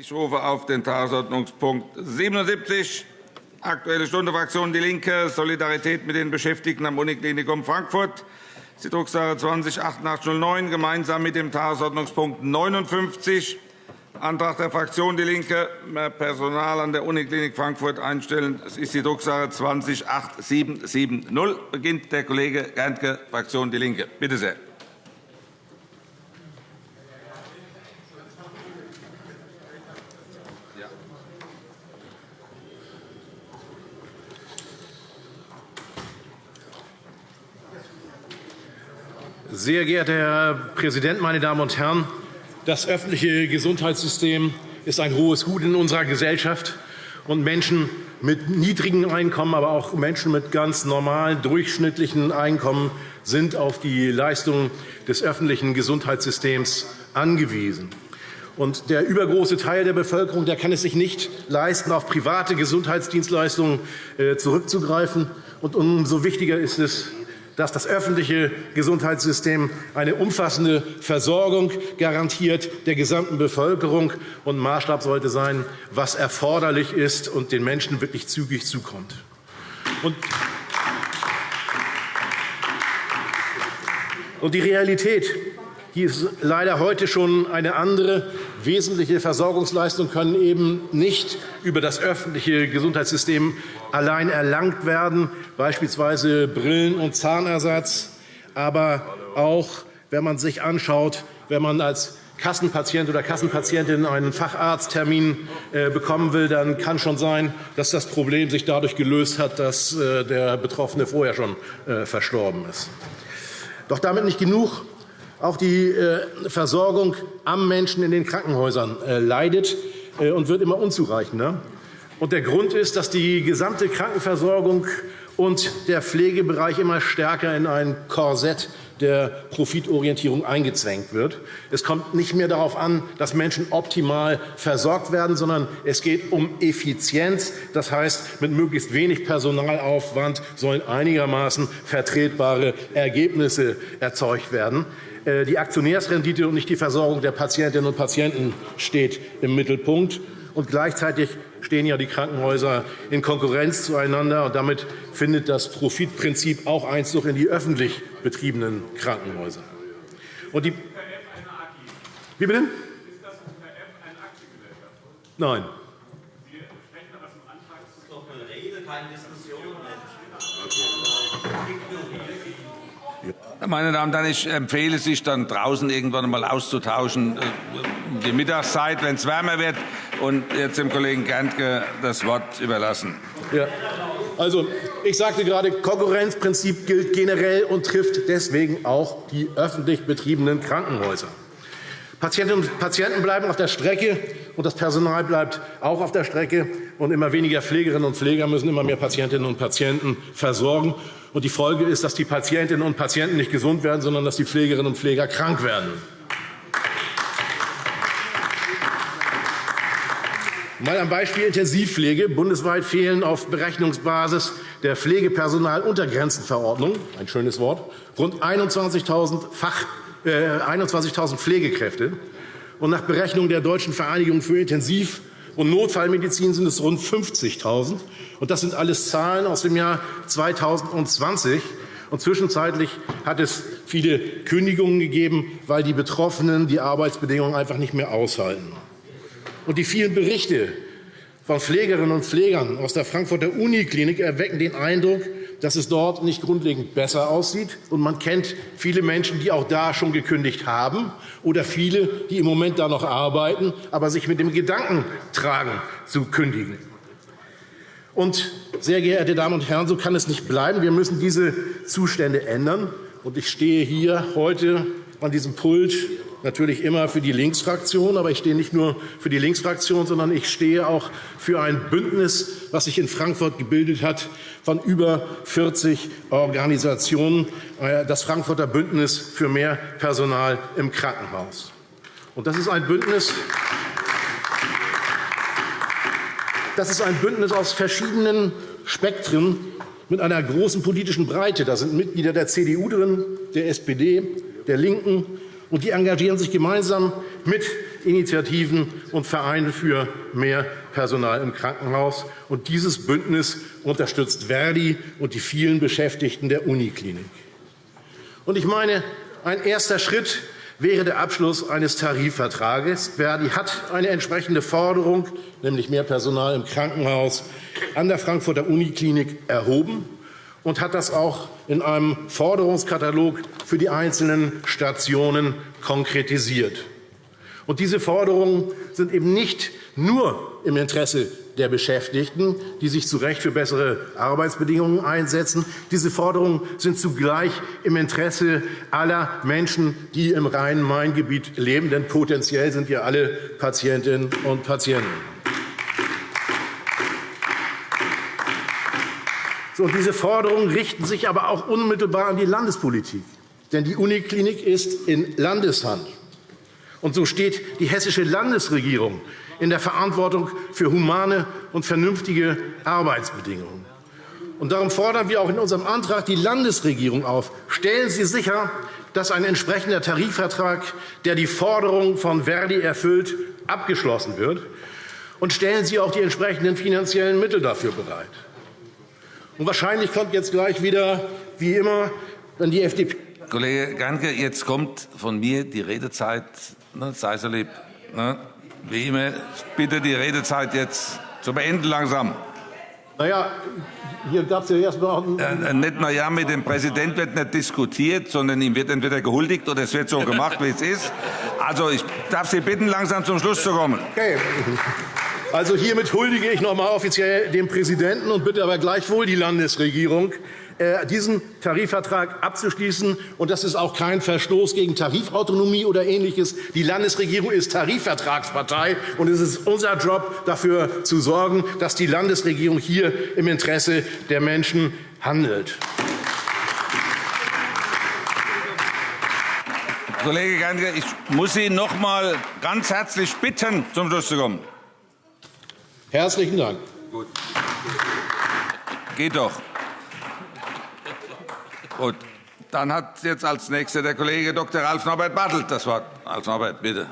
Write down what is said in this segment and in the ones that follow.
Ich rufe auf den Tagesordnungspunkt 77, Aktuelle Stunde Fraktion DIE LINKE, Solidarität mit den Beschäftigten am Uniklinikum Frankfurt, die Drucksache 20-8809, gemeinsam mit dem Tagesordnungspunkt 59, Antrag der Fraktion DIE LINKE, mehr Personal an der Uniklinik Frankfurt einstellen. Das ist die Drucksache 20-8770. Beginnt der Kollege Gerntke, Fraktion DIE LINKE. Bitte sehr. Sehr geehrter Herr Präsident, meine Damen und Herren! Das öffentliche Gesundheitssystem ist ein hohes Gut in unserer Gesellschaft. und Menschen mit niedrigen Einkommen, aber auch Menschen mit ganz normalen, durchschnittlichen Einkommen sind auf die Leistungen des öffentlichen Gesundheitssystems angewiesen. Und der übergroße Teil der Bevölkerung der kann es sich nicht leisten, auf private Gesundheitsdienstleistungen äh, zurückzugreifen. Und umso wichtiger ist es, dass das öffentliche Gesundheitssystem eine umfassende Versorgung garantiert der gesamten Bevölkerung und Maßstab sollte sein, was erforderlich ist und den Menschen wirklich zügig zukommt. Und die Realität die ist leider heute schon eine andere. Wesentliche Versorgungsleistungen können eben nicht über das öffentliche Gesundheitssystem allein erlangt werden, beispielsweise Brillen- und Zahnersatz. Aber auch, wenn man sich anschaut, wenn man als Kassenpatient oder Kassenpatientin einen Facharzttermin äh, bekommen will, dann kann schon sein, dass das Problem sich dadurch gelöst hat, dass äh, der Betroffene vorher schon äh, verstorben ist. Doch damit nicht genug. Auch die äh, Versorgung am Menschen in den Krankenhäusern äh, leidet äh, und wird immer unzureichender. Der Grund ist, dass die gesamte Krankenversorgung und der Pflegebereich immer stärker in ein Korsett der Profitorientierung eingezwängt wird. Es kommt nicht mehr darauf an, dass Menschen optimal versorgt werden, sondern es geht um Effizienz. Das heißt, mit möglichst wenig Personalaufwand sollen einigermaßen vertretbare Ergebnisse erzeugt werden. Äh, die Aktionärsrendite und nicht die Versorgung der Patientinnen und Patienten steht im Mittelpunkt. Und gleichzeitig stehen ja die Krankenhäuser in Konkurrenz zueinander. Und damit findet das Profitprinzip auch Einzug in die öffentlich betriebenen Krankenhäuser. Und die Wie bitte? Nein. Sie sprechen aber zum Antrag, das ist doch eine Rede, keine Diskussion. Meine Damen und Herren, ich empfehle, sich dann draußen irgendwann einmal auszutauschen, äh, die Mittagszeit, wenn es wärmer wird, und jetzt dem Kollegen Gerntke das Wort überlassen. Ja. Also, ich sagte gerade, Konkurrenzprinzip gilt generell und trifft deswegen auch die öffentlich betriebenen Krankenhäuser. Patientinnen und Patienten bleiben auf der Strecke, und das Personal bleibt auch auf der Strecke. Und immer weniger Pflegerinnen und Pfleger müssen immer mehr Patientinnen und Patienten versorgen. Und die Folge ist, dass die Patientinnen und Patienten nicht gesund werden, sondern dass die Pflegerinnen und Pfleger krank werden. Mal am Beispiel Intensivpflege. Bundesweit fehlen auf Berechnungsbasis der Pflegepersonaluntergrenzenverordnung, ein schönes Wort, rund 21.000 Fach 21.000 äh, Pflegekräfte. Und nach Berechnung der Deutschen Vereinigung für Intensiv- und Notfallmedizin sind es rund 50.000. Das sind alles Zahlen aus dem Jahr 2020. Und zwischenzeitlich hat es viele Kündigungen gegeben, weil die Betroffenen die Arbeitsbedingungen einfach nicht mehr aushalten. Und die vielen Berichte von Pflegerinnen und Pflegern aus der Frankfurter Uniklinik erwecken den Eindruck, dass es dort nicht grundlegend besser aussieht. Und man kennt viele Menschen, die auch da schon gekündigt haben, oder viele, die im Moment da noch arbeiten, aber sich mit dem Gedanken tragen, zu kündigen. Und, sehr geehrte Damen und Herren, so kann es nicht bleiben. Wir müssen diese Zustände ändern. Und ich stehe hier heute an diesem Pult natürlich immer für die Linksfraktion. Aber ich stehe nicht nur für die Linksfraktion, sondern ich stehe auch für ein Bündnis, das sich in Frankfurt gebildet hat, von über 40 Organisationen, äh, das Frankfurter Bündnis für mehr Personal im Krankenhaus. Und das ist ein Bündnis, das ist ein Bündnis aus verschiedenen Spektren mit einer großen politischen Breite. Da sind Mitglieder der CDU drin, der SPD, der LINKEN, und die engagieren sich gemeinsam mit Initiativen und Vereine für mehr Personal im Krankenhaus. Und dieses Bündnis unterstützt Verdi und die vielen Beschäftigten der Uniklinik. Und ich meine, ein erster Schritt wäre der Abschluss eines Tarifvertrages. Verdi hat eine entsprechende Forderung, nämlich mehr Personal im Krankenhaus, an der Frankfurter Uniklinik erhoben und hat das auch in einem Forderungskatalog für die einzelnen Stationen konkretisiert. Und diese Forderungen sind eben nicht nur im Interesse der Beschäftigten, die sich zu Recht für bessere Arbeitsbedingungen einsetzen. Diese Forderungen sind zugleich im Interesse aller Menschen, die im Rhein-Main-Gebiet leben. Denn potenziell sind wir alle Patientinnen und Patienten. Und diese Forderungen richten sich aber auch unmittelbar an die Landespolitik. Denn die Uniklinik ist in Landeshand. Und so steht die hessische Landesregierung in der Verantwortung für humane und vernünftige Arbeitsbedingungen. Und darum fordern wir auch in unserem Antrag die Landesregierung auf. Stellen Sie sicher, dass ein entsprechender Tarifvertrag, der die Forderungen von Verdi erfüllt, abgeschlossen wird. Und stellen Sie auch die entsprechenden finanziellen Mittel dafür bereit. Und wahrscheinlich kommt jetzt gleich wieder, wie immer, wenn die FDP. Kollege Ganke, jetzt kommt von mir die Redezeit. Ne, sei so lieb. Ne? Wie immer, bitte die Redezeit jetzt zu beenden langsam. Na ja, hier gab es ja erst noch. Äh, nicht, na ja, mit dem Präsident wird nicht diskutiert, sondern ihm wird entweder gehuldigt oder es wird so gemacht, wie es ist. Also, ich darf Sie bitten, langsam zum Schluss zu kommen. Okay. Also hiermit huldige ich noch einmal offiziell dem Präsidenten und bitte aber gleichwohl die Landesregierung, äh, diesen Tarifvertrag abzuschließen. Und das ist auch kein Verstoß gegen Tarifautonomie oder Ähnliches. Die Landesregierung ist Tarifvertragspartei, und es ist unser Job, dafür zu sorgen, dass die Landesregierung hier im Interesse der Menschen handelt. Kollege Geiger, ich muss Sie noch einmal ganz herzlich bitten, zum Schluss zu kommen. Herzlichen Dank. Gut. Geht doch. Gut. Dann hat jetzt als nächster der Kollege Dr. Ralf Norbert Bartelt das Wort. Ralf Norbert, bitte.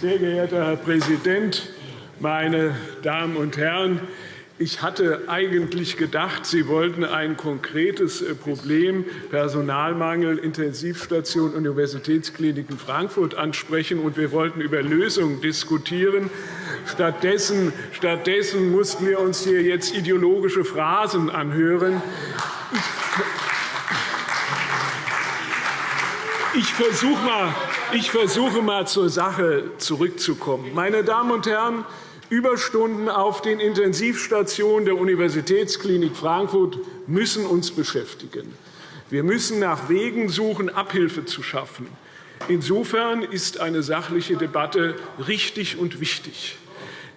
Sehr geehrter Herr Präsident, meine Damen und Herren! Ich hatte eigentlich gedacht, Sie wollten ein konkretes äh, Problem Personalmangel Intensivstation Universitätskliniken Frankfurt ansprechen, und wir wollten über Lösungen diskutieren. Stattdessen, stattdessen mussten wir uns hier jetzt ideologische Phrasen anhören. Ich, ich versuche mal, ich mal zur Sache zurückzukommen. Meine Damen und Herren, Überstunden auf den Intensivstationen der Universitätsklinik Frankfurt müssen uns beschäftigen. Wir müssen nach Wegen suchen, Abhilfe zu schaffen. Insofern ist eine sachliche Debatte richtig und wichtig.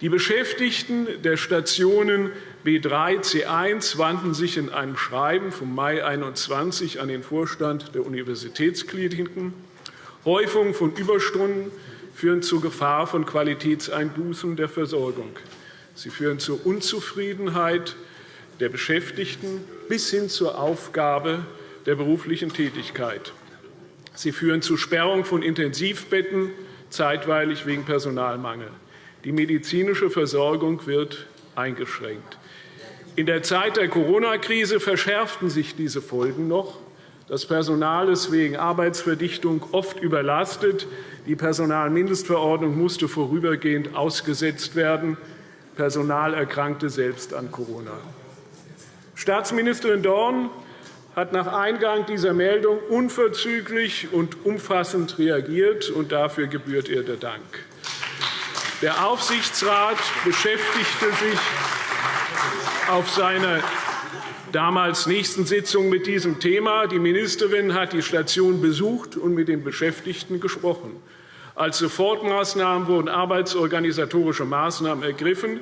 Die Beschäftigten der Stationen B3, C1 wandten sich in einem Schreiben vom Mai 2021 an den Vorstand der Universitätskliniken. Häufung von Überstunden führen zur Gefahr von Qualitätseinbußen der Versorgung. Sie führen zur Unzufriedenheit der Beschäftigten bis hin zur Aufgabe der beruflichen Tätigkeit. Sie führen zur Sperrung von Intensivbetten, zeitweilig wegen Personalmangel. Die medizinische Versorgung wird eingeschränkt. In der Zeit der Corona-Krise verschärften sich diese Folgen noch. Das Personal ist wegen Arbeitsverdichtung oft überlastet. Die Personalmindestverordnung musste vorübergehend ausgesetzt werden. Personal erkrankte selbst an Corona. Staatsministerin Dorn hat nach Eingang dieser Meldung unverzüglich und umfassend reagiert, und dafür gebührt ihr der Dank. Der Aufsichtsrat beschäftigte sich auf seiner damals nächsten Sitzung mit diesem Thema. Die Ministerin hat die Station besucht und mit den Beschäftigten gesprochen. Als Sofortmaßnahmen wurden arbeitsorganisatorische Maßnahmen ergriffen.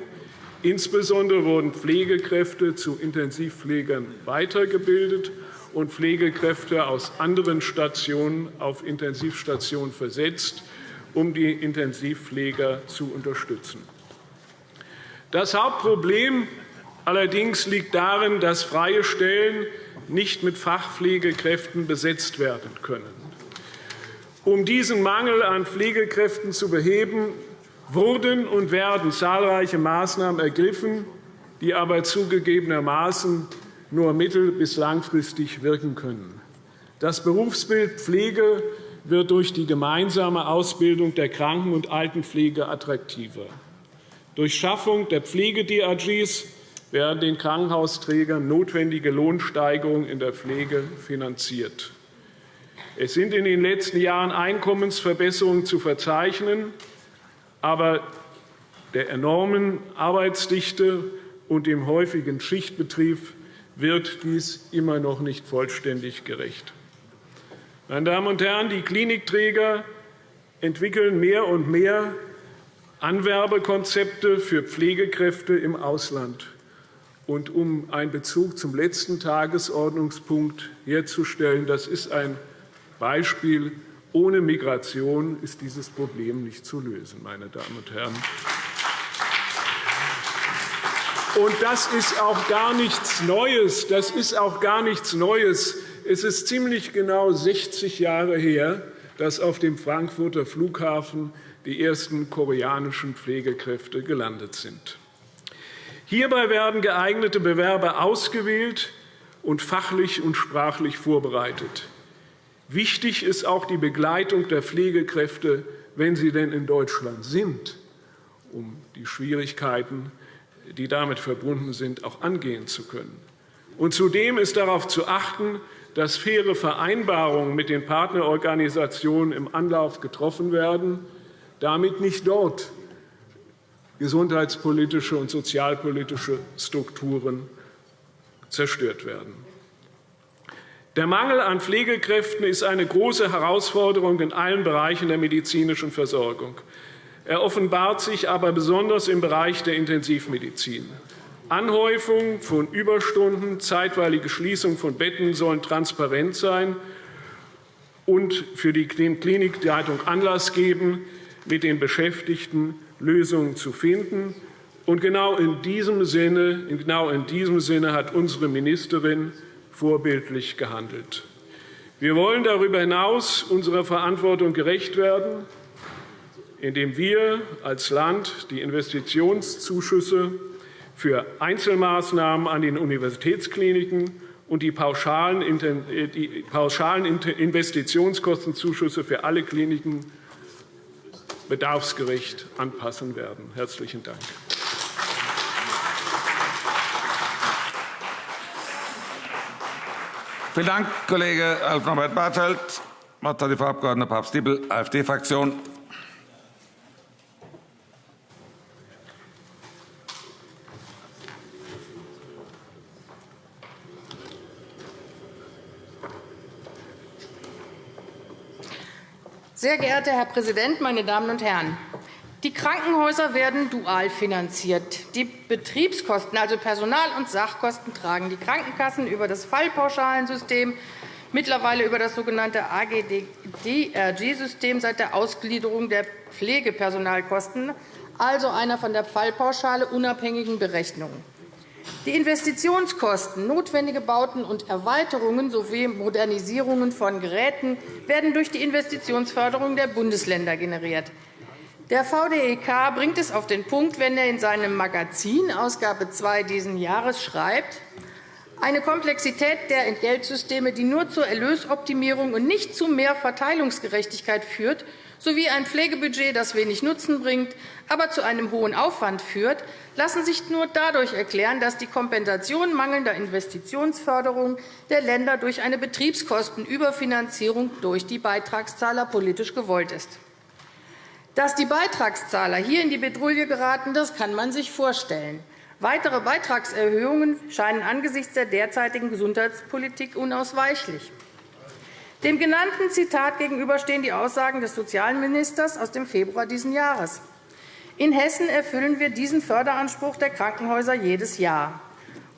Insbesondere wurden Pflegekräfte zu Intensivpflegern weitergebildet und Pflegekräfte aus anderen Stationen auf Intensivstationen versetzt, um die Intensivpfleger zu unterstützen. Das Hauptproblem allerdings liegt darin, dass freie Stellen nicht mit Fachpflegekräften besetzt werden können. Um diesen Mangel an Pflegekräften zu beheben, wurden und werden zahlreiche Maßnahmen ergriffen, die aber zugegebenermaßen nur mittel- bis langfristig wirken können. Das Berufsbild Pflege wird durch die gemeinsame Ausbildung der Kranken- und Altenpflege attraktiver. Durch Schaffung der Pflege-DRGs werden den Krankenhausträgern notwendige Lohnsteigerungen in der Pflege finanziert. Es sind in den letzten Jahren Einkommensverbesserungen zu verzeichnen, aber der enormen Arbeitsdichte und dem häufigen Schichtbetrieb wird dies immer noch nicht vollständig gerecht. Meine Damen und Herren, die Klinikträger entwickeln mehr und mehr Anwerbekonzepte für Pflegekräfte im Ausland. Und um einen Bezug zum letzten Tagesordnungspunkt herzustellen, das ist ein Beispiel. Ohne Migration ist dieses Problem nicht zu lösen, meine Damen und Herren. Und das ist auch gar nichts Neues. Das ist auch gar nichts Neues. Es ist ziemlich genau 60 Jahre her, dass auf dem Frankfurter Flughafen die ersten koreanischen Pflegekräfte gelandet sind. Hierbei werden geeignete Bewerber ausgewählt und fachlich und sprachlich vorbereitet. Wichtig ist auch die Begleitung der Pflegekräfte, wenn sie denn in Deutschland sind, um die Schwierigkeiten die damit verbunden sind, auch angehen zu können. Und zudem ist darauf zu achten, dass faire Vereinbarungen mit den Partnerorganisationen im Anlauf getroffen werden, damit nicht dort gesundheitspolitische und sozialpolitische Strukturen zerstört werden. Der Mangel an Pflegekräften ist eine große Herausforderung in allen Bereichen der medizinischen Versorgung. Er offenbart sich aber besonders im Bereich der Intensivmedizin. Anhäufung von Überstunden, zeitweilige Schließung von Betten sollen transparent sein und für die Klinikleitung Anlass geben, mit den Beschäftigten Lösungen zu finden. Und genau in diesem Sinne, genau in diesem Sinne hat unsere Ministerin vorbildlich gehandelt. Wir wollen darüber hinaus unserer Verantwortung gerecht werden indem wir als Land die Investitionszuschüsse für Einzelmaßnahmen an den Universitätskliniken und die pauschalen Investitionskostenzuschüsse für alle Kliniken bedarfsgerecht anpassen werden. – Herzlichen Dank. Vielen Dank, Kollege Alf Norbert Bartelt. Das Wort hat die Frau Abg. Papst-Dippel, AfD-Fraktion. Sehr geehrter Herr Präsident, meine Damen und Herren! Die Krankenhäuser werden dual finanziert. Die Betriebskosten, also Personal- und Sachkosten, tragen die Krankenkassen über das Fallpauschalensystem, mittlerweile über das sogenannte AGDRG-System seit der Ausgliederung der Pflegepersonalkosten, also einer von der Fallpauschale unabhängigen Berechnung. Die Investitionskosten, notwendige Bauten und Erweiterungen sowie Modernisierungen von Geräten werden durch die Investitionsförderung der Bundesländer generiert. Der VDEK bringt es auf den Punkt, wenn er in seinem Magazin Ausgabe 2 dieses Jahres schreibt, eine Komplexität der Entgeltsysteme, die nur zur Erlösoptimierung und nicht zu mehr Verteilungsgerechtigkeit führt, sowie ein Pflegebudget, das wenig Nutzen bringt, aber zu einem hohen Aufwand führt, lassen sich nur dadurch erklären, dass die Kompensation mangelnder Investitionsförderung der Länder durch eine Betriebskostenüberfinanzierung durch die Beitragszahler politisch gewollt ist. Dass die Beitragszahler hier in die Bedrulle geraten, das kann man sich vorstellen. Weitere Beitragserhöhungen scheinen angesichts der derzeitigen Gesundheitspolitik unausweichlich. Dem genannten Zitat gegenüber stehen die Aussagen des Sozialministers aus dem Februar dieses Jahres. In Hessen erfüllen wir diesen Förderanspruch der Krankenhäuser jedes Jahr.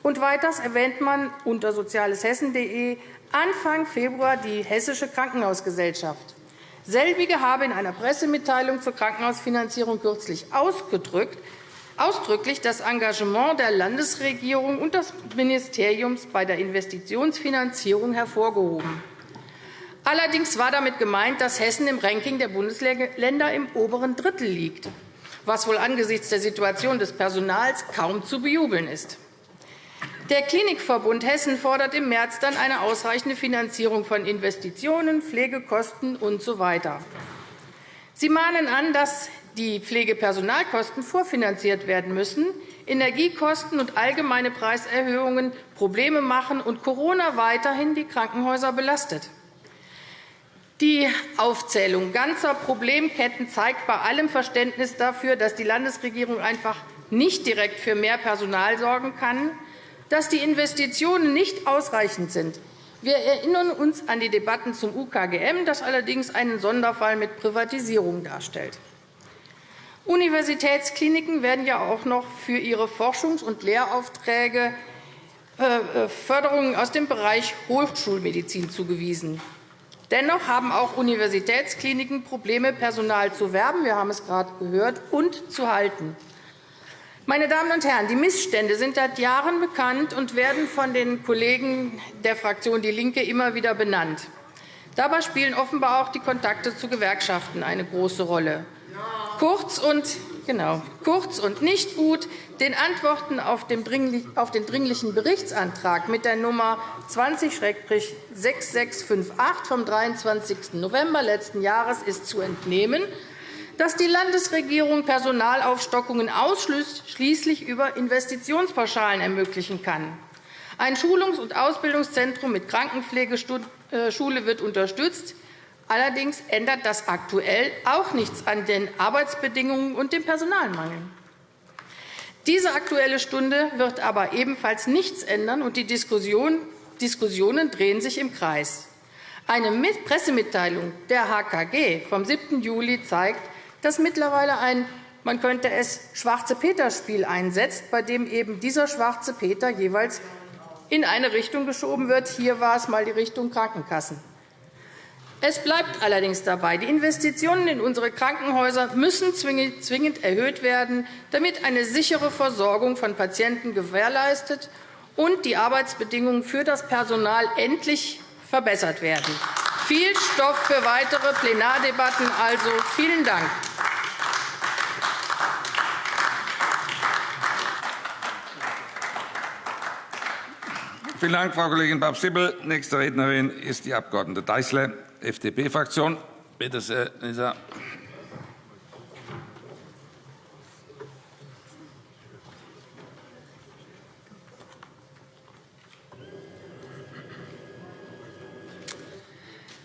Und weiters erwähnt man unter sozialeshessen.de Anfang Februar die Hessische Krankenhausgesellschaft. Selbige habe in einer Pressemitteilung zur Krankenhausfinanzierung kürzlich ausdrücklich das Engagement der Landesregierung und des Ministeriums bei der Investitionsfinanzierung hervorgehoben. Allerdings war damit gemeint, dass Hessen im Ranking der Bundesländer im oberen Drittel liegt, was wohl angesichts der Situation des Personals kaum zu bejubeln ist. Der Klinikverbund Hessen fordert im März dann eine ausreichende Finanzierung von Investitionen, Pflegekosten usw. Sie mahnen an, dass die Pflegepersonalkosten vorfinanziert werden müssen, Energiekosten und allgemeine Preiserhöhungen Probleme machen und Corona weiterhin die Krankenhäuser belastet. Die Aufzählung ganzer Problemketten zeigt bei allem Verständnis dafür, dass die Landesregierung einfach nicht direkt für mehr Personal sorgen kann, dass die Investitionen nicht ausreichend sind. Wir erinnern uns an die Debatten zum UKGM, das allerdings einen Sonderfall mit Privatisierung darstellt. Universitätskliniken werden ja auch noch für ihre Forschungs- und Lehraufträge äh, äh, Förderungen aus dem Bereich Hochschulmedizin zugewiesen. Dennoch haben auch Universitätskliniken Probleme, Personal zu werben, wir haben es gerade gehört, und zu halten. Meine Damen und Herren, die Missstände sind seit Jahren bekannt und werden von den Kollegen der Fraktion DIE LINKE immer wieder benannt. Dabei spielen offenbar auch die Kontakte zu Gewerkschaften eine große Rolle. Kurz und Genau. Kurz und nicht gut den Antworten auf den Dringlichen Berichtsantrag mit der Nummer 20-6658 vom 23. November letzten Jahres ist zu entnehmen, dass die Landesregierung Personalaufstockungen ausschließlich über Investitionspauschalen ermöglichen kann. Ein Schulungs- und Ausbildungszentrum mit Krankenpflegeschule wird unterstützt. Allerdings ändert das aktuell auch nichts an den Arbeitsbedingungen und dem Personalmangel. Diese Aktuelle Stunde wird aber ebenfalls nichts ändern, und die Diskussionen drehen sich im Kreis. Eine Pressemitteilung der HKG vom 7. Juli zeigt, dass mittlerweile ein man könnte es schwarze Peter-Spiel einsetzt, bei dem eben dieser schwarze Peter jeweils in eine Richtung geschoben wird. Hier war es einmal die Richtung Krankenkassen. Es bleibt allerdings dabei, die Investitionen in unsere Krankenhäuser müssen zwingend erhöht werden, damit eine sichere Versorgung von Patienten gewährleistet und die Arbeitsbedingungen für das Personal endlich verbessert werden. Viel Stoff für weitere Plenardebatten also. Vielen Dank. Vielen Dank, Frau Kollegin Bab-Sibbel. Nächste Rednerin ist die Abg. Deißle. FDP-Fraktion. Bitte sehr, Lisa.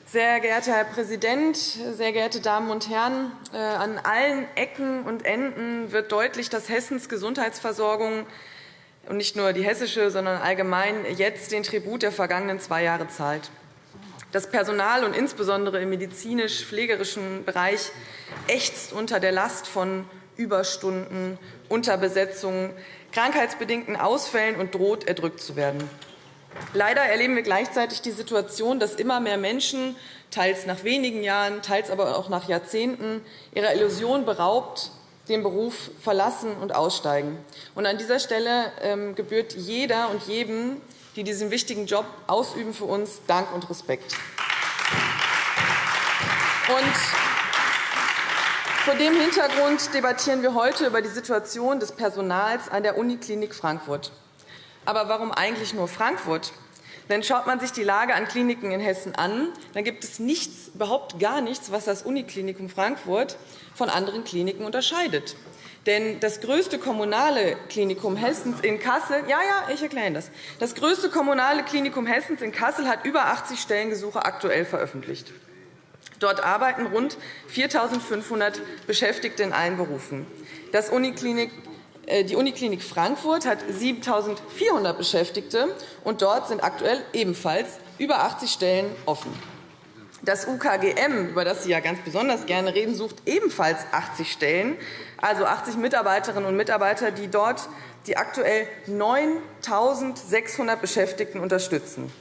Sehr geehrter Herr Präsident, sehr geehrte Damen und Herren! Äh, an allen Ecken und Enden wird deutlich, dass Hessens Gesundheitsversorgung und nicht nur die hessische, sondern allgemein jetzt den Tribut der vergangenen zwei Jahre zahlt. Das Personal und insbesondere im medizinisch-pflegerischen Bereich ächzt unter der Last von Überstunden, Unterbesetzungen, krankheitsbedingten Ausfällen und droht, erdrückt zu werden. Leider erleben wir gleichzeitig die Situation, dass immer mehr Menschen, teils nach wenigen Jahren, teils aber auch nach Jahrzehnten, ihrer Illusion beraubt, den Beruf verlassen und aussteigen. an dieser Stelle ähm, gebührt jeder und jedem, die diesen wichtigen Job ausüben, für uns Dank und Respekt. Und vor dem Hintergrund debattieren wir heute über die Situation des Personals an der Uniklinik Frankfurt. Aber warum eigentlich nur Frankfurt? Denn schaut man sich die Lage an Kliniken in Hessen an, dann gibt es nichts, überhaupt gar nichts, was das Uniklinikum Frankfurt von anderen Kliniken unterscheidet. Denn das größte kommunale Klinikum Hessens in Kassel, ja, ja, ich erkläre das. Das größte kommunale Klinikum Hessens in Kassel hat über 80 Stellengesuche aktuell veröffentlicht. Dort arbeiten rund 4.500 Beschäftigte in allen Berufen. Das Uniklinik äh, die Uniklinik Frankfurt hat 7.400 Beschäftigte, und dort sind aktuell ebenfalls über 80 Stellen offen. Das UKGM, über das Sie ja ganz besonders gerne reden, sucht ebenfalls 80 Stellen, also 80 Mitarbeiterinnen und Mitarbeiter, die dort die aktuell 9.600 Beschäftigten unterstützen.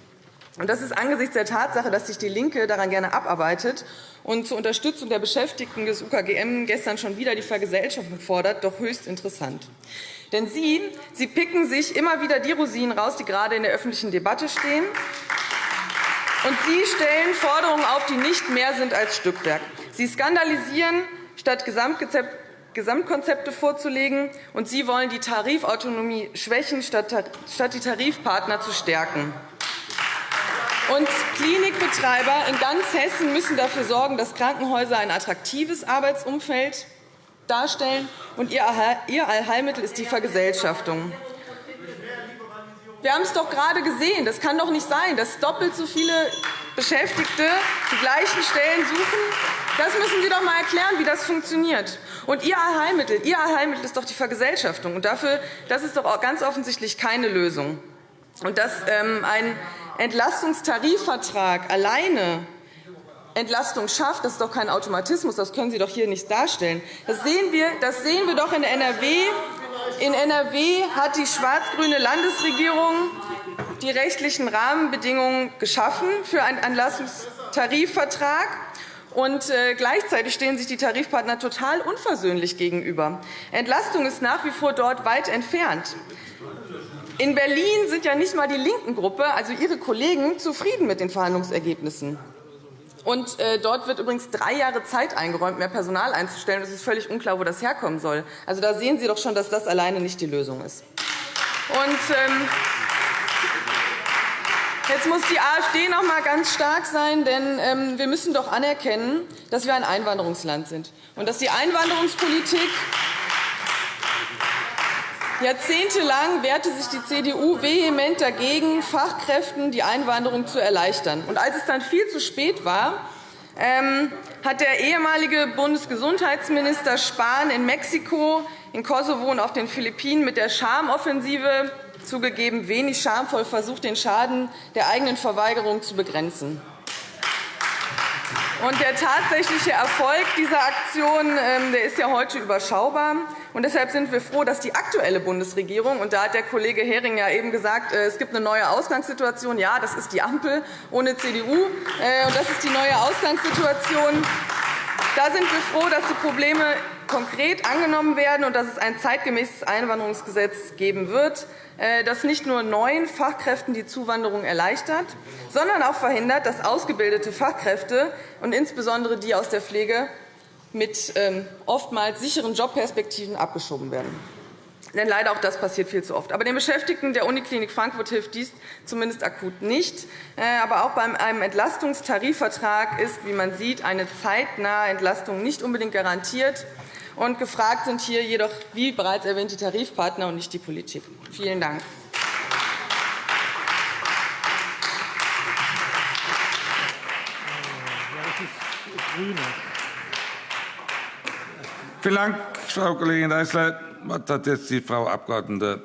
Das ist angesichts der Tatsache, dass sich DIE LINKE daran gerne abarbeitet und zur Unterstützung der Beschäftigten des UKGM gestern schon wieder die Vergesellschaftung fordert, doch höchst interessant. Denn Sie, Sie picken sich immer wieder die Rosinen raus, die gerade in der öffentlichen Debatte stehen. Und Sie stellen Forderungen auf, die nicht mehr sind als Stückwerk. Sie skandalisieren, statt Gesamtkonzepte vorzulegen, und Sie wollen die Tarifautonomie schwächen, statt die Tarifpartner zu stärken. Und Klinikbetreiber in ganz Hessen müssen dafür sorgen, dass Krankenhäuser ein attraktives Arbeitsumfeld darstellen. Und ihr Allheilmittel ist die Vergesellschaftung. Wir haben es doch gerade gesehen. Das kann doch nicht sein, dass doppelt so viele Beschäftigte die gleichen Stellen suchen. Das müssen Sie doch einmal erklären, wie das funktioniert. Und Ihr Allheilmittel, Ihr Allheilmittel ist doch die Vergesellschaftung. Und dafür, das ist doch ganz offensichtlich keine Lösung. Und dass ähm, ein Entlastungstarifvertrag alleine Entlastung schafft, das ist doch kein Automatismus. Das können Sie doch hier nicht darstellen. Das sehen wir, das sehen wir doch in NRW. In NRW hat die schwarz-grüne Landesregierung die rechtlichen Rahmenbedingungen geschaffen für einen Entlastungstarifvertrag. Und äh, gleichzeitig stehen sich die Tarifpartner total unversöhnlich gegenüber. Entlastung ist nach wie vor dort weit entfernt. In Berlin sind ja nicht einmal die linken Gruppe, also Ihre Kollegen, zufrieden mit den Verhandlungsergebnissen. Und äh, dort wird übrigens drei Jahre Zeit eingeräumt, mehr Personal einzustellen. Es ist völlig unklar, wo das herkommen soll. Also, da sehen Sie doch schon, dass das alleine nicht die Lösung ist. Und, ähm, Jetzt muss die AfD noch einmal ganz stark sein, denn ähm, wir müssen doch anerkennen, dass wir ein Einwanderungsland sind und dass die Einwanderungspolitik Jahrzehntelang wehrte sich die CDU vehement dagegen, Fachkräften die Einwanderung zu erleichtern. Und als es dann viel zu spät war, ähm, hat der ehemalige Bundesgesundheitsminister Spahn in Mexiko, in Kosovo und auf den Philippinen mit der Schamoffensive zugegeben wenig schamvoll versucht, den Schaden der eigenen Verweigerung zu begrenzen. Und der tatsächliche Erfolg dieser Aktion ähm, der ist ja heute überschaubar. Und deshalb sind wir froh, dass die aktuelle Bundesregierung, und da hat der Kollege Hering ja eben gesagt, äh, es gibt eine neue Ausgangssituation. Ja, das ist die Ampel ohne CDU, äh, und das ist die neue Ausgangssituation. Da sind wir froh, dass die Probleme konkret angenommen werden und dass es ein zeitgemäßes Einwanderungsgesetz geben wird. Äh, das nicht nur neuen Fachkräften die Zuwanderung erleichtert, sondern auch verhindert, dass ausgebildete Fachkräfte und insbesondere die aus der Pflege mit ähm, oftmals sicheren Jobperspektiven abgeschoben werden. Denn leider auch das passiert viel zu oft. Aber den Beschäftigten der Uniklinik Frankfurt hilft dies zumindest akut nicht. Äh, aber auch bei einem Entlastungstarifvertrag ist, wie man sieht, eine zeitnahe Entlastung nicht unbedingt garantiert. Und gefragt sind hier jedoch, wie bereits erwähnt, die Tarifpartner und nicht die Politik. Vielen Dank. Vielen Dank, Frau Kollegin Deißler. Das Wort hat jetzt die Frau Abg.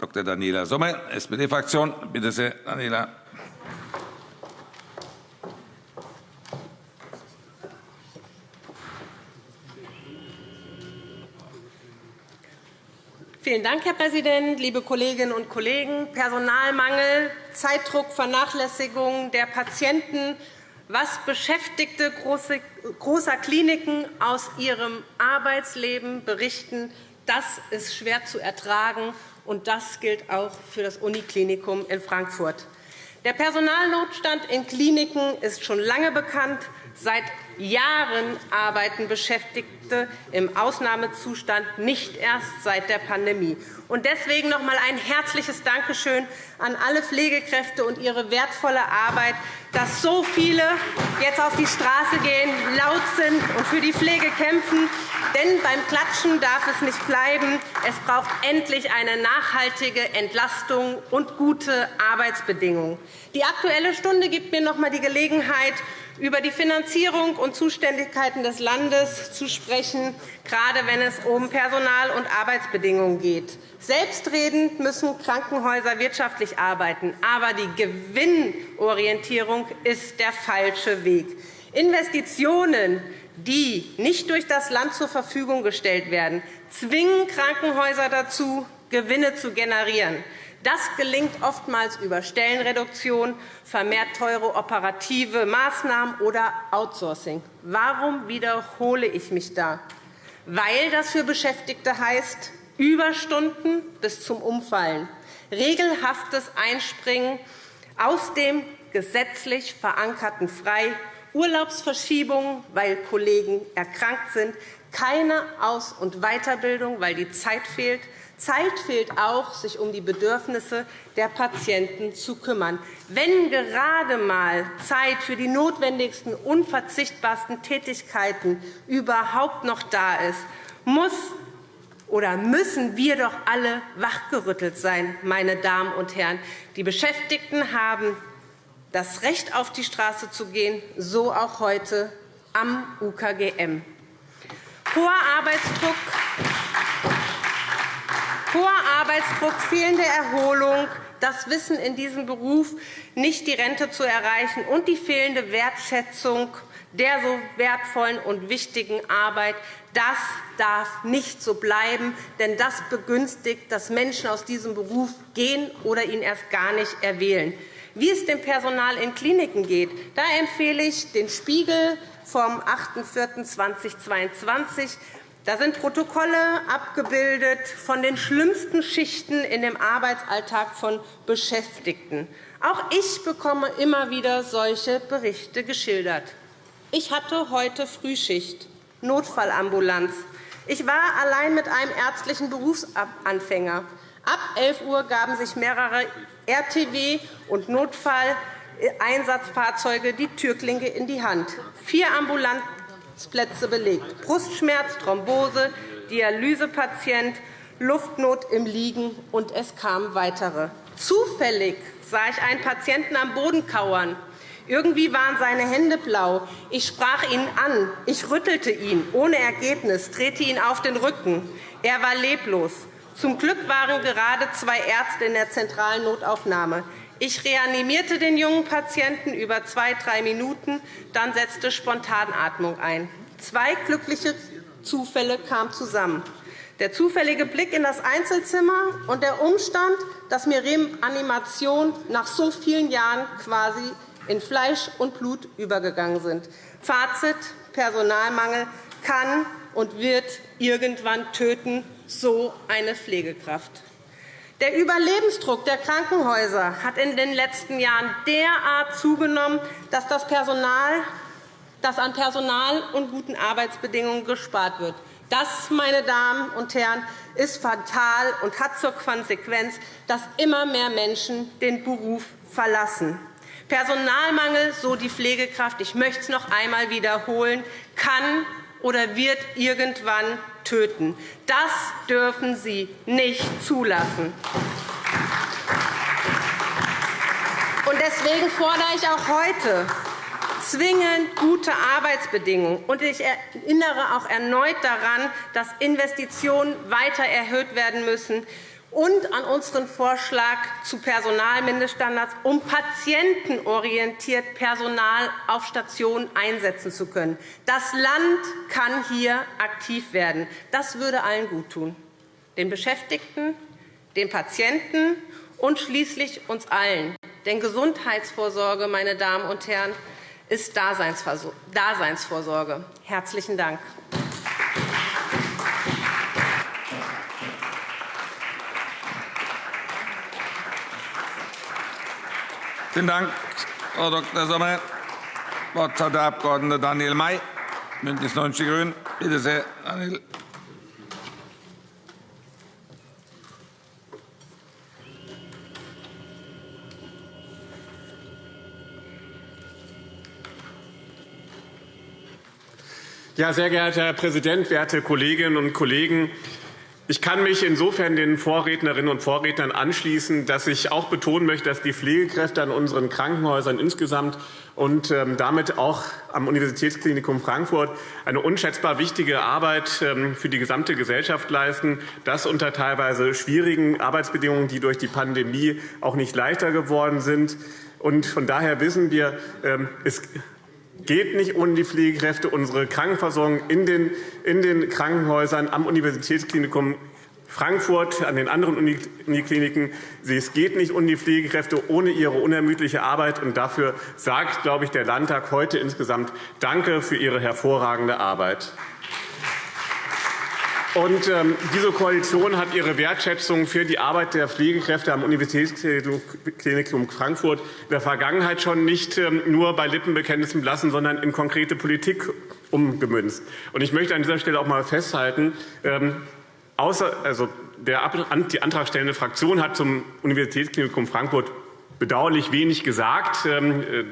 Dr. Daniela Sommer, SPD-Fraktion. Bitte sehr, Daniela. Vielen Dank, Herr Präsident, liebe Kolleginnen und Kollegen! Personalmangel, Zeitdruck, Vernachlässigung der Patienten, was Beschäftigte großer Kliniken aus ihrem Arbeitsleben berichten, das ist schwer zu ertragen, und das gilt auch für das Uniklinikum in Frankfurt. Der Personalnotstand in Kliniken ist schon lange bekannt. Seit Jahren arbeiten Beschäftigte im Ausnahmezustand, nicht erst seit der Pandemie. Deswegen noch einmal ein herzliches Dankeschön an alle Pflegekräfte und ihre wertvolle Arbeit, dass so viele jetzt auf die Straße gehen, laut sind und für die Pflege kämpfen. Denn beim Klatschen darf es nicht bleiben. Es braucht endlich eine nachhaltige Entlastung und gute Arbeitsbedingungen. Die Aktuelle Stunde gibt mir noch einmal die Gelegenheit, über die Finanzierung und Zuständigkeiten des Landes zu sprechen, gerade wenn es um Personal- und Arbeitsbedingungen geht. Selbstredend müssen Krankenhäuser wirtschaftlich arbeiten, aber die Gewinnorientierung ist der falsche Weg. Investitionen, die nicht durch das Land zur Verfügung gestellt werden, zwingen Krankenhäuser dazu, Gewinne zu generieren. Das gelingt oftmals über Stellenreduktion, vermehrt teure operative Maßnahmen oder Outsourcing. Warum wiederhole ich mich da? Weil das für Beschäftigte heißt, Überstunden bis zum Umfallen, regelhaftes Einspringen aus dem gesetzlich verankerten Frei, Urlaubsverschiebungen, weil Kollegen erkrankt sind, keine Aus- und Weiterbildung, weil die Zeit fehlt, Zeit fehlt auch, sich um die Bedürfnisse der Patienten zu kümmern. Wenn gerade einmal Zeit für die notwendigsten, unverzichtbarsten Tätigkeiten überhaupt noch da ist, muss oder müssen wir doch alle wachgerüttelt sein, meine Damen und Herren. Die Beschäftigten haben das Recht, auf die Straße zu gehen, so auch heute am UKGM. Hoher Arbeitsdruck Hoher Arbeitsdruck, fehlende Erholung, das Wissen in diesem Beruf, nicht die Rente zu erreichen und die fehlende Wertschätzung der so wertvollen und wichtigen Arbeit. Das darf nicht so bleiben, denn das begünstigt, dass Menschen aus diesem Beruf gehen oder ihn erst gar nicht erwählen. Wie es dem Personal in Kliniken geht, da empfehle ich den Spiegel vom 8.4.2022 da sind Protokolle abgebildet von den schlimmsten Schichten in dem Arbeitsalltag von Beschäftigten. Auch ich bekomme immer wieder solche Berichte geschildert. Ich hatte heute Frühschicht, Notfallambulanz. Ich war allein mit einem ärztlichen Berufsanfänger. Ab 11 Uhr gaben sich mehrere RTW- und Notfalleinsatzfahrzeuge die Türklinke in die Hand. Vier Plätze belegt. Brustschmerz, Thrombose, Dialysepatient, Luftnot im Liegen, und es kamen weitere. Zufällig sah ich einen Patienten am Boden kauern. Irgendwie waren seine Hände blau. Ich sprach ihn an. Ich rüttelte ihn, ohne Ergebnis, drehte ihn auf den Rücken. Er war leblos. Zum Glück waren gerade zwei Ärzte in der zentralen Notaufnahme. Ich reanimierte den jungen Patienten über zwei, drei Minuten. Dann setzte Spontanatmung ein. Zwei glückliche Zufälle kamen zusammen. Der zufällige Blick in das Einzelzimmer und der Umstand, dass mir Reanimation nach so vielen Jahren quasi in Fleisch und Blut übergegangen sind. Fazit. Personalmangel kann und wird irgendwann töten, so eine Pflegekraft. Der Überlebensdruck der Krankenhäuser hat in den letzten Jahren derart zugenommen, dass, das Personal, dass an Personal und guten Arbeitsbedingungen gespart wird. Das, meine Damen und Herren, ist fatal und hat zur Konsequenz, dass immer mehr Menschen den Beruf verlassen. Personalmangel, so die Pflegekraft, ich möchte es noch einmal wiederholen, kann oder wird irgendwann töten. Das dürfen Sie nicht zulassen. Deswegen fordere ich auch heute zwingend gute Arbeitsbedingungen. Ich erinnere auch erneut daran, dass Investitionen weiter erhöht werden müssen und an unseren Vorschlag zu Personalmindeststandards, um patientenorientiert Personal auf Stationen einsetzen zu können. Das Land kann hier aktiv werden. Das würde allen guttun, den Beschäftigten, den Patienten und schließlich uns allen. Denn Gesundheitsvorsorge, meine Damen und Herren, ist Daseinsvorsorge. Herzlichen Dank. Vielen Dank, Frau Dr. Sommer. Das Wort hat der Abg. Daniel May, BÜNDNIS 90 die GRÜNEN. Bitte sehr, Daniel. Ja, sehr geehrter Herr Präsident, werte Kolleginnen und Kollegen! Ich kann mich insofern den Vorrednerinnen und Vorrednern anschließen, dass ich auch betonen möchte, dass die Pflegekräfte an unseren Krankenhäusern insgesamt und ähm, damit auch am Universitätsklinikum Frankfurt eine unschätzbar wichtige Arbeit ähm, für die gesamte Gesellschaft leisten, das unter teilweise schwierigen Arbeitsbedingungen, die durch die Pandemie auch nicht leichter geworden sind. Und von daher wissen wir, ähm, es geht nicht ohne die Pflegekräfte. Unsere Krankenversorgung in den, in den Krankenhäusern am Universitätsklinikum Frankfurt, an den anderen Unikliniken. Es geht nicht ohne die Pflegekräfte, ohne ihre unermüdliche Arbeit. Und dafür sagt, glaube ich, der Landtag heute insgesamt Danke für Ihre hervorragende Arbeit. Und, ähm, diese Koalition hat ihre Wertschätzung für die Arbeit der Pflegekräfte am Universitätsklinikum Frankfurt in der Vergangenheit schon nicht ähm, nur bei Lippenbekenntnissen belassen, sondern in konkrete Politik umgemünzt. Und ich möchte an dieser Stelle auch einmal festhalten, ähm, außer, also der, die antragstellende Fraktion hat zum Universitätsklinikum Frankfurt bedauerlich wenig gesagt. Ähm, äh,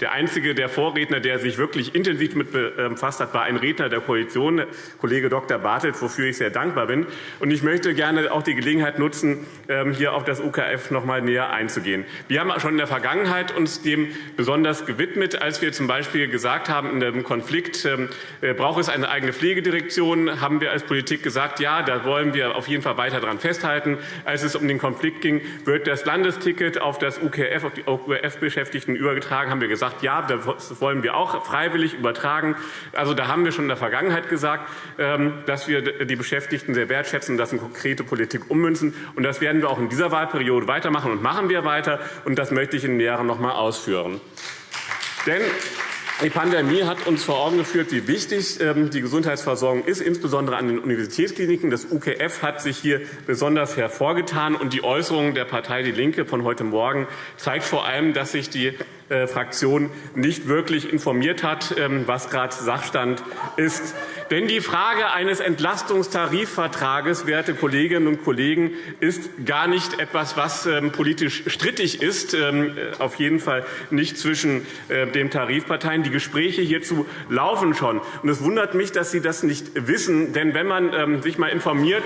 der einzige der Vorredner, der sich wirklich intensiv mit befasst hat, war ein Redner der Koalition, Kollege Dr. Bartelt, wofür ich sehr dankbar bin. Und ich möchte gerne auch die Gelegenheit nutzen, ähm, hier auf das UKF noch einmal näher einzugehen. Wir haben schon in der Vergangenheit uns dem besonders gewidmet, als wir zum Beispiel gesagt haben, in dem Konflikt ähm, äh, braucht es eine eigene Pflegedirektion, haben wir als Politik gesagt, ja, da wollen wir auf jeden Fall weiter daran festhalten. Als es um den Konflikt ging, wird das Landesticket auf das UKF, auf die UKF-Beschäftigten übergetragen, haben wir gesagt, ja, das wollen wir auch freiwillig übertragen. Also da haben wir schon in der Vergangenheit gesagt, ähm, dass wir die Beschäftigten sehr wertschätzen und das in konkrete Politik ummünzen. Und das werden wir auch in dieser Wahlperiode weitermachen und machen wir weiter. Und das möchte ich in Näherem noch einmal ausführen. Denn die Pandemie hat uns vor Augen geführt, wie wichtig ähm, die Gesundheitsversorgung ist, insbesondere an den Universitätskliniken. Das UKF hat sich hier besonders hervorgetan. Und die Äußerung der Partei DIE LINKE von heute Morgen zeigt vor allem, dass sich die Fraktion nicht wirklich informiert hat, ähm, was gerade Sachstand ist. Denn die Frage eines Entlastungstarifvertrages, werte Kolleginnen und Kollegen, ist gar nicht etwas, was ähm, politisch strittig ist, ähm, äh, auf jeden Fall nicht zwischen äh, den Tarifparteien. Die Gespräche hierzu laufen schon. Und es wundert mich, dass Sie das nicht wissen. Denn wenn man sich einmal informiert,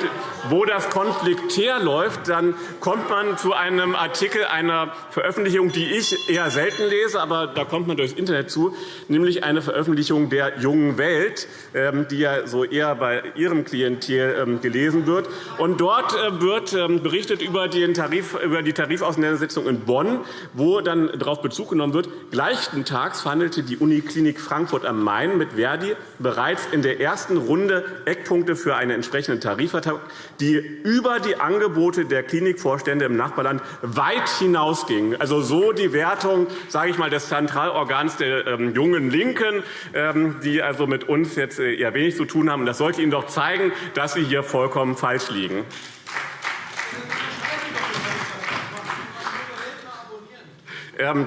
wo das konfliktär läuft, dann kommt man zu einem Artikel einer Veröffentlichung, die ich eher selten lese, aber da kommt man durchs Internet zu, nämlich eine Veröffentlichung der Jungen Welt, ähm, die ja so eher bei Ihrem Klientel ähm, gelesen wird. Und dort äh, wird ähm, berichtet über, den Tarif, über die Tarifauseinandersetzung in Bonn, wo dann darauf Bezug genommen wird. Gleichen Tags verhandelte die Uniklinik Frankfurt am Main mit Verdi bereits in der ersten Runde Eckpunkte für einen entsprechenden Tarifvertrag, die über die Angebote der Klinikvorstände im Nachbarland weit hinausgingen. Also so die Wertung, sage ich mal, des Zentralorgans der ähm, jungen Linken, ähm, die also mit uns jetzt äh, eher wenig zu tun haben. Das sollte Ihnen doch zeigen, dass Sie hier vollkommen falsch liegen.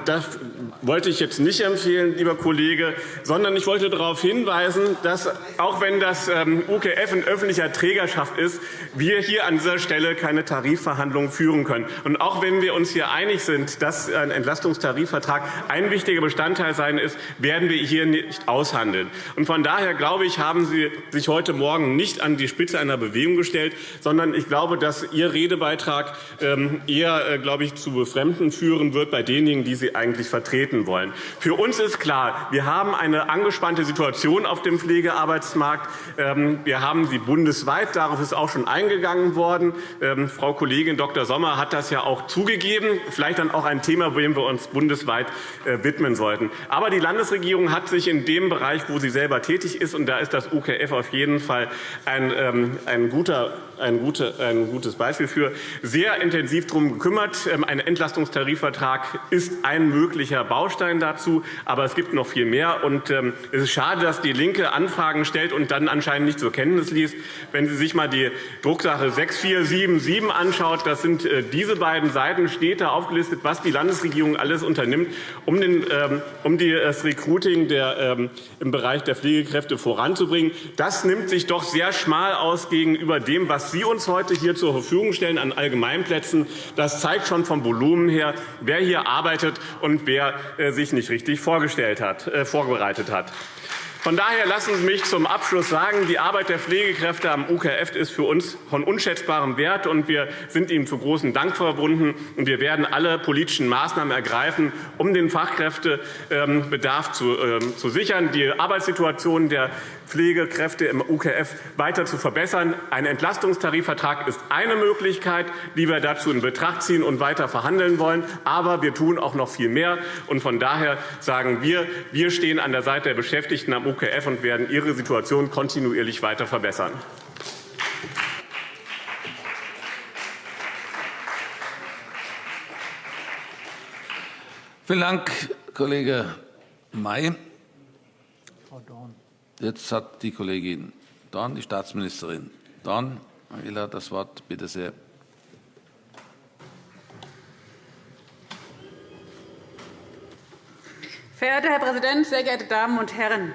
Das wollte ich jetzt nicht empfehlen, lieber Kollege, sondern ich wollte darauf hinweisen, dass, auch wenn das ähm, UKF in öffentlicher Trägerschaft ist, wir hier an dieser Stelle keine Tarifverhandlungen führen können. Und auch wenn wir uns hier einig sind, dass ein Entlastungstarifvertrag ein wichtiger Bestandteil sein ist, werden wir hier nicht aushandeln. Und von daher glaube ich, haben Sie sich heute Morgen nicht an die Spitze einer Bewegung gestellt, sondern ich glaube, dass Ihr Redebeitrag ähm, eher äh, glaube ich, zu Befremden führen wird bei denjenigen, die Sie eigentlich vertreten wollen. Für uns ist klar, wir haben eine angespannte Situation auf dem Pflegearbeitsmarkt. Ähm, wir haben sie bundesweit. Darauf ist auch schon eingegangen worden. Ähm, Frau Kollegin Dr. Sommer hat das ja auch zugegeben. Vielleicht dann auch ein Thema, dem wir uns bundesweit äh, widmen sollten. Aber die Landesregierung hat sich in dem Bereich, wo sie selber tätig ist, und da ist das UKF auf jeden Fall ein, ähm, ein guter ein, gutes Beispiel für, sehr intensiv darum gekümmert. Ein Entlastungstarifvertrag ist ein möglicher Baustein dazu, aber es gibt noch viel mehr. Und ähm, es ist schade, dass DIE LINKE Anfragen stellt und dann anscheinend nicht zur Kenntnis liest. Wenn Sie sich einmal die Drucksache 6477 anschaut, das sind äh, diese beiden Seiten, steht da aufgelistet, was die Landesregierung alles unternimmt, um, den, ähm, um das Recruiting der, im Bereich der Pflegekräfte voranzubringen. Das nimmt sich doch sehr schmal aus gegenüber dem, was Sie uns heute hier zur Verfügung stellen an Allgemeinplätzen, das zeigt schon vom Volumen her, wer hier arbeitet und wer äh, sich nicht richtig vorgestellt hat, äh, vorbereitet hat. Von daher lassen Sie mich zum Abschluss sagen, die Arbeit der Pflegekräfte am UKF ist für uns von unschätzbarem Wert, und wir sind ihm zu großem Dank verbunden. Wir werden alle politischen Maßnahmen ergreifen, um den Fachkräftebedarf ähm, zu sichern, die Arbeitssituation der Pflegekräfte im UKF weiter zu verbessern. Ein Entlastungstarifvertrag ist eine Möglichkeit, die wir dazu in Betracht ziehen und weiter verhandeln wollen. Aber wir tun auch noch viel mehr. Von daher sagen wir, wir stehen an der Seite der Beschäftigten am UKF und werden ihre Situation kontinuierlich weiter verbessern. Vielen Dank, Kollege May. Jetzt hat die Kollegin Dorn, die Staatsministerin Dorn, Angela, das Wort. Bitte sehr. Verehrter Herr Präsident, sehr geehrte Damen und Herren!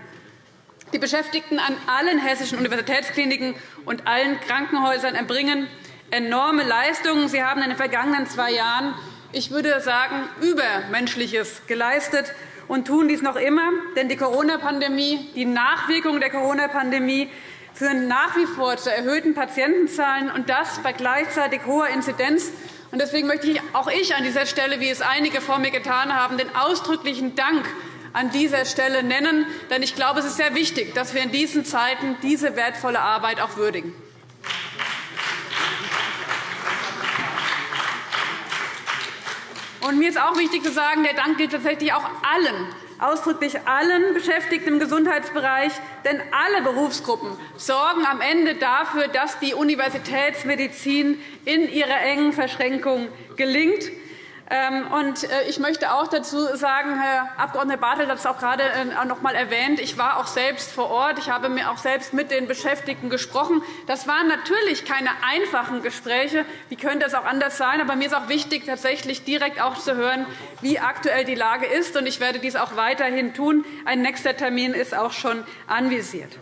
Die Beschäftigten an allen hessischen Universitätskliniken und allen Krankenhäusern erbringen enorme Leistungen. Sie haben in den vergangenen zwei Jahren, ich würde sagen, Übermenschliches geleistet und tun dies noch immer. Denn die Corona-Pandemie, die Nachwirkungen der Corona-Pandemie führen nach wie vor zu erhöhten Patientenzahlen, und das bei gleichzeitig hoher Inzidenz. Deswegen möchte ich auch ich an dieser Stelle, wie es einige vor mir getan haben, den ausdrücklichen Dank an dieser Stelle nennen. Denn ich glaube, es ist sehr wichtig, dass wir in diesen Zeiten diese wertvolle Arbeit auch würdigen. Und mir ist auch wichtig zu sagen, der Dank gilt tatsächlich auch allen, ausdrücklich allen Beschäftigten im Gesundheitsbereich. Denn alle Berufsgruppen sorgen am Ende dafür, dass die Universitätsmedizin in ihrer engen Verschränkung gelingt. Ähm, äh, ich möchte auch dazu sagen, Herr Abg. Bartelt hat es auch gerade äh, noch einmal erwähnt, ich war auch selbst vor Ort. Ich habe mir auch selbst mit den Beschäftigten gesprochen. Das waren natürlich keine einfachen Gespräche. Wie könnte es auch anders sein? Aber mir ist auch wichtig, tatsächlich direkt auch zu hören, wie aktuell die Lage ist. Ich werde dies auch weiterhin tun. Ein nächster Termin ist auch schon anvisiert.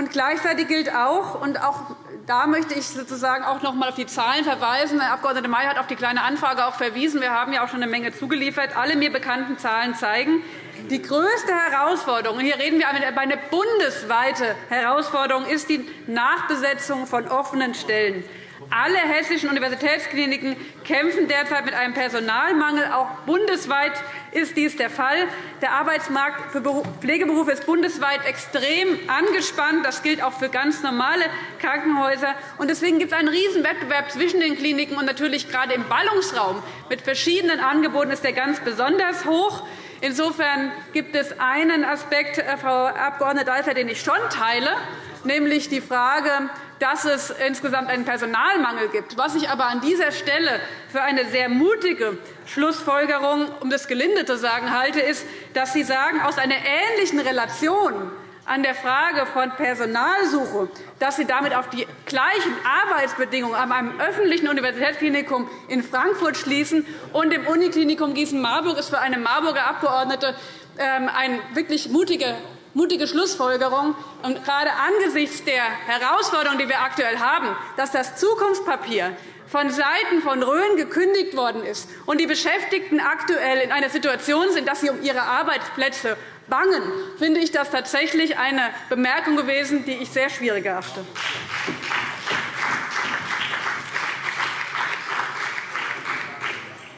Und gleichzeitig gilt auch, und auch da möchte ich sozusagen auch noch einmal auf die Zahlen verweisen. Herr Abg. May hat auf die Kleine Anfrage auch verwiesen. Wir haben ja auch schon eine Menge zugeliefert. Alle mir bekannten Zahlen zeigen, die größte Herausforderung, und hier reden wir über eine bundesweite Herausforderung, ist die Nachbesetzung von offenen Stellen. Alle hessischen Universitätskliniken kämpfen derzeit mit einem Personalmangel. Auch bundesweit ist dies der Fall. Der Arbeitsmarkt für Pflegeberufe ist bundesweit extrem angespannt. Das gilt auch für ganz normale Krankenhäuser. Deswegen gibt es einen Riesenwettbewerb zwischen den Kliniken. Und natürlich gerade im Ballungsraum mit verschiedenen Angeboten ist der ganz besonders hoch. Insofern gibt es einen Aspekt, äh, Frau Abg. Deißler, den ich schon teile, nämlich die Frage, dass es insgesamt einen Personalmangel gibt. Was ich aber an dieser Stelle für eine sehr mutige Schlussfolgerung, um das gelinde zu sagen, halte, ist, dass Sie sagen, aus einer ähnlichen Relation an der Frage von Personalsuche, dass Sie damit auf die gleichen Arbeitsbedingungen an einem öffentlichen Universitätsklinikum in Frankfurt schließen und im Uniklinikum Gießen-Marburg ist für eine Marburger Abgeordnete ähm, ein wirklich mutiger mutige Schlussfolgerung, und gerade angesichts der Herausforderungen, die wir aktuell haben, dass das Zukunftspapier von Seiten von Rhön gekündigt worden ist und die Beschäftigten aktuell in einer Situation sind, dass sie um ihre Arbeitsplätze bangen, finde ich das tatsächlich eine Bemerkung gewesen, die ich sehr schwierig erachte.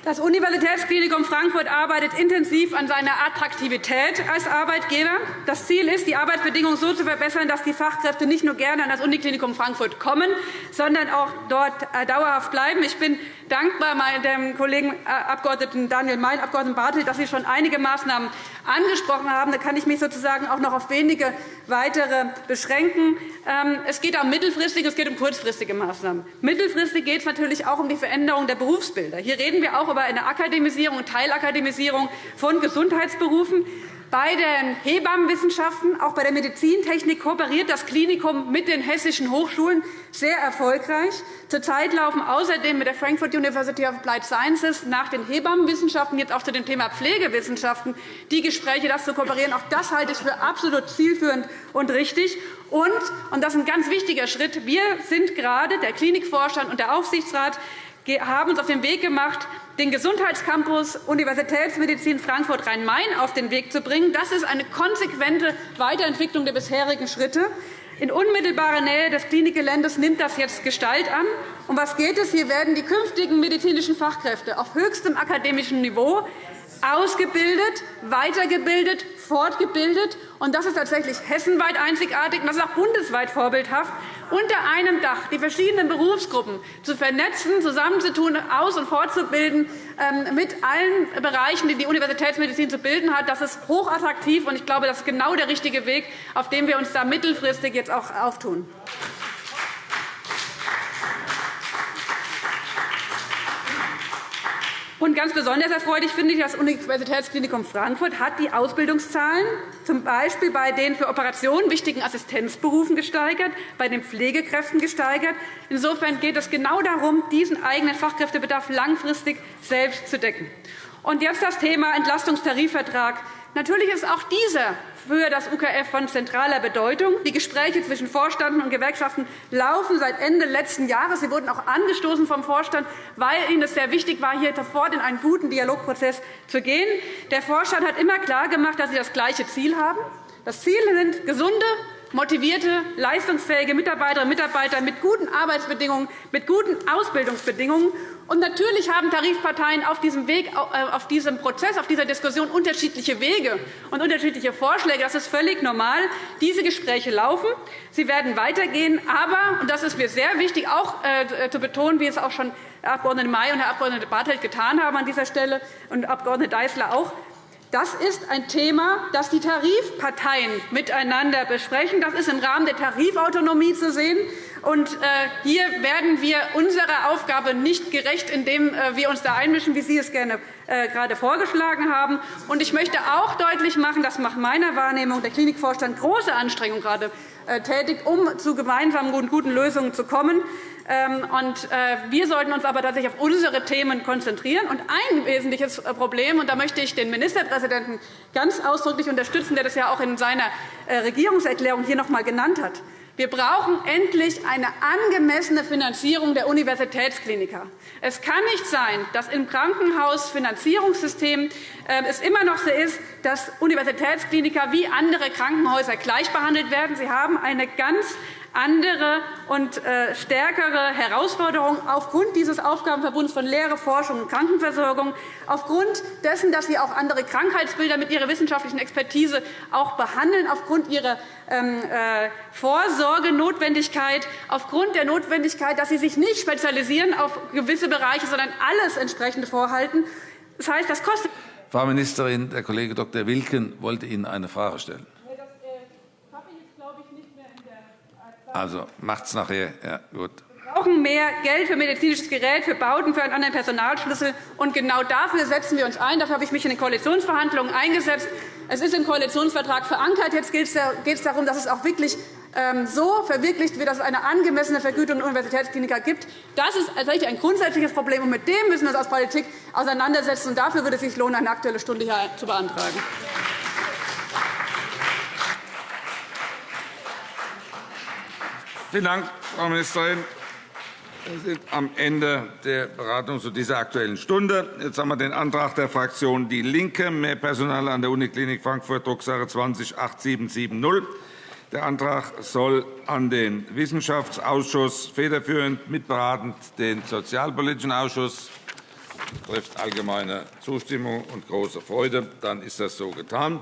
Das Universitätsklinikum Frankfurt arbeitet intensiv an seiner Attraktivität als Arbeitgeber. Das Ziel ist, die Arbeitsbedingungen so zu verbessern, dass die Fachkräfte nicht nur gerne an das Uniklinikum Frankfurt kommen, sondern auch dort äh, dauerhaft bleiben. Ich bin dankbar dem Kollegen äh, Abg. Daniel May, Abg. Bartelt, dass Sie schon einige Maßnahmen angesprochen haben. Da kann ich mich sozusagen auch noch auf wenige weitere beschränken. Ähm, es geht um mittelfristige, es geht um kurzfristige Maßnahmen. Mittelfristig geht es natürlich auch um die Veränderung der Berufsbilder. Hier reden wir auch über eine Akademisierung und Teilakademisierung von Gesundheitsberufen. Bei den Hebammenwissenschaften, auch bei der Medizintechnik kooperiert das Klinikum mit den hessischen Hochschulen sehr erfolgreich. Zurzeit laufen außerdem mit der Frankfurt University of Applied Sciences nach den Hebammenwissenschaften jetzt auch zu dem Thema Pflegewissenschaften die Gespräche, das zu kooperieren. Auch das halte ich für absolut zielführend und richtig. Und, und das ist ein ganz wichtiger Schritt, wir sind gerade, der Klinikvorstand und der Aufsichtsrat, haben uns auf den Weg gemacht, den Gesundheitscampus Universitätsmedizin Frankfurt-Rhein-Main auf den Weg zu bringen. Das ist eine konsequente Weiterentwicklung der bisherigen Schritte. In unmittelbarer Nähe des Klinikgeländes nimmt das jetzt Gestalt an. Um was geht es? Hier werden die künftigen medizinischen Fachkräfte auf höchstem akademischen Niveau ausgebildet, weitergebildet, fortgebildet. Und das ist tatsächlich hessenweit einzigartig und das ist auch bundesweit vorbildhaft, unter einem Dach die verschiedenen Berufsgruppen zu vernetzen, zusammenzutun, aus- und fortzubilden ähm, mit allen Bereichen, die die Universitätsmedizin zu bilden hat. Das ist hochattraktiv, und ich glaube, das ist genau der richtige Weg, auf dem wir uns da mittelfristig jetzt auch auftun. Und ganz besonders erfreulich finde ich, das Universitätsklinikum Frankfurt hat die Ausbildungszahlen z. B. bei den für Operationen wichtigen Assistenzberufen gesteigert, bei den Pflegekräften gesteigert. Insofern geht es genau darum, diesen eigenen Fachkräftebedarf langfristig selbst zu decken. Und jetzt das Thema Entlastungstarifvertrag. Natürlich ist auch dieser für das UKF von zentraler Bedeutung. Die Gespräche zwischen Vorstand und Gewerkschaften laufen seit Ende letzten Jahres. Sie wurden auch angestoßen vom Vorstand, weil Ihnen es sehr wichtig war, hier sofort in einen guten Dialogprozess zu gehen. Der Vorstand hat immer klargemacht, dass Sie das gleiche Ziel haben. Das Ziel sind gesunde, motivierte, leistungsfähige Mitarbeiterinnen und Mitarbeiter mit guten Arbeitsbedingungen, mit guten Ausbildungsbedingungen. Und natürlich haben Tarifparteien auf diesem Weg, äh, auf diesem Prozess, auf dieser Diskussion unterschiedliche Wege und unterschiedliche Vorschläge. Das ist völlig normal. Diese Gespräche laufen. Sie werden weitergehen. Aber, und das ist mir sehr wichtig, auch äh, zu betonen, wie es auch schon Herr Abg. May und Herr Abg. Bartelt getan haben an dieser Stelle und Abg. Deißler auch, das ist ein Thema, das die Tarifparteien miteinander besprechen. Das ist im Rahmen der Tarifautonomie zu sehen. Und äh, hier werden wir unserer Aufgabe nicht gerecht, indem äh, wir uns da einmischen, wie Sie es gerne äh, gerade vorgeschlagen haben. Und ich möchte auch deutlich machen, dass nach meiner Wahrnehmung der Klinikvorstand große Anstrengungen gerade tätigt, um zu gemeinsamen und guten Lösungen zu kommen. Ähm, äh, wir sollten uns aber tatsächlich auf unsere Themen konzentrieren. Und ein wesentliches äh, Problem, und da möchte ich den Ministerpräsidenten ganz ausdrücklich unterstützen, der das ja auch in seiner äh, Regierungserklärung hier noch einmal genannt hat, wir brauchen endlich eine angemessene Finanzierung der Universitätskliniker. Es kann nicht sein, dass im Krankenhausfinanzierungssystem es immer noch so ist, dass Universitätskliniker wie andere Krankenhäuser gleich behandelt werden. Sie haben eine ganz andere und äh, stärkere Herausforderungen aufgrund dieses Aufgabenverbunds von Lehre, Forschung und Krankenversorgung, aufgrund dessen, dass sie auch andere Krankheitsbilder mit ihrer wissenschaftlichen Expertise auch behandeln, aufgrund ihrer ähm, äh, Vorsorgenotwendigkeit, aufgrund der Notwendigkeit, dass sie sich nicht spezialisieren auf gewisse Bereiche, sondern alles entsprechend vorhalten. Das heißt, das kostet Frau Ministerin, der Kollege Dr. Wilken wollte Ihnen eine Frage stellen. Also macht es nachher. Ja, gut. Wir brauchen mehr Geld für medizinisches Gerät, für Bauten, für einen anderen Personalschlüssel. Und genau dafür setzen wir uns ein. Dafür habe ich mich in den Koalitionsverhandlungen eingesetzt. Es ist im Koalitionsvertrag verankert. Jetzt geht es darum, dass es auch wirklich ähm, so verwirklicht wird, dass es eine angemessene Vergütung in Universitätskliniker gibt. Das ist tatsächlich ein grundsätzliches Problem, und mit dem müssen wir uns als Politik auseinandersetzen. Dafür würde es sich lohnen, eine Aktuelle Stunde hier zu beantragen. Vielen Dank, Frau Ministerin. Wir sind am Ende der Beratung zu dieser Aktuellen Stunde. Jetzt haben wir den Antrag der Fraktion DIE LINKE, mehr Personal an der Uniklinik Frankfurt, Drucksache 20-8770. Der Antrag soll an den Wissenschaftsausschuss federführend mitberatend den Sozialpolitischen Ausschuss trifft allgemeine Zustimmung und große Freude. Dann ist das so getan.